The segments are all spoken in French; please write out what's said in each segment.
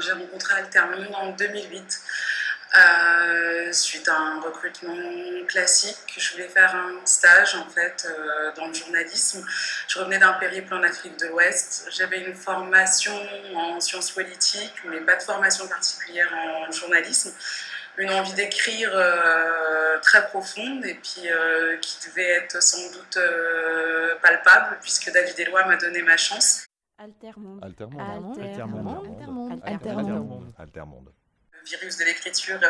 J'ai rencontré Altermonde en 2008. Euh, suite à un recrutement classique, je voulais faire un stage en fait euh, dans le journalisme. Je revenais d'un périple en Afrique de l'Ouest. J'avais une formation en sciences politiques, mais pas de formation particulière en journalisme. Une envie d'écrire euh, très profonde et puis qui devait être sans doute palpable puisque David Eloi m'a donné ma chance. Altermonde. Altermonde. Altermonde. Altermonde. Altermonde virus de l'écriture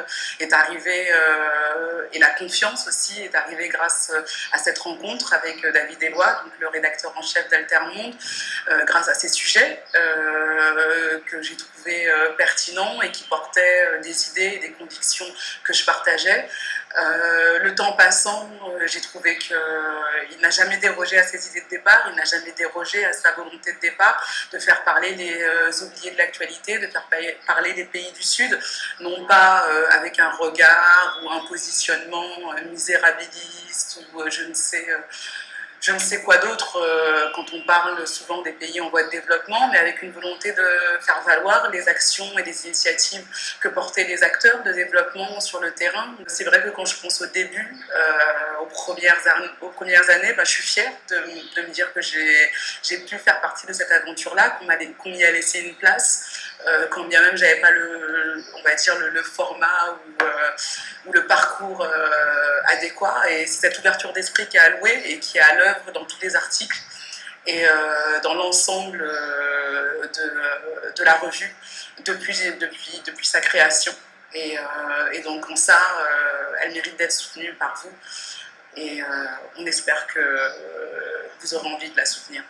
est arrivé euh, et la confiance aussi est arrivée grâce euh, à cette rencontre avec euh, David Eloi, donc le rédacteur en chef d'Altermonde, grâce à ces sujets que j'ai trouvé pertinents et qui portaient des idées et des convictions que je partageais. Le temps passant, j'ai trouvé qu'il n'a jamais dérogé à ses idées de départ, il n'a jamais dérogé à sa volonté de départ de faire parler les oubliés de l'actualité, de faire parler les pays du Sud, non pas euh, avec un regard ou un positionnement euh, misérabiliste ou euh, je ne sais je ne sais quoi d'autre quand on parle souvent des pays en voie de développement, mais avec une volonté de faire valoir les actions et les initiatives que portaient les acteurs de développement sur le terrain. C'est vrai que quand je pense au début, aux, premières, aux premières années, bah, je suis fière de, de me dire que j'ai pu faire partie de cette aventure-là, qu'on m'y a laissé une place, quand bien même j'avais pas le, on va dire, le, format ou, ou, le parcours adéquat. Et c'est cette ouverture d'esprit qui est allouée et qui est à l'œuvre dans tous les articles et dans l'ensemble de, de, la revue depuis, depuis, depuis sa création. Et, et donc en ça, elle mérite d'être soutenue par vous. Et on espère que vous aurez envie de la soutenir.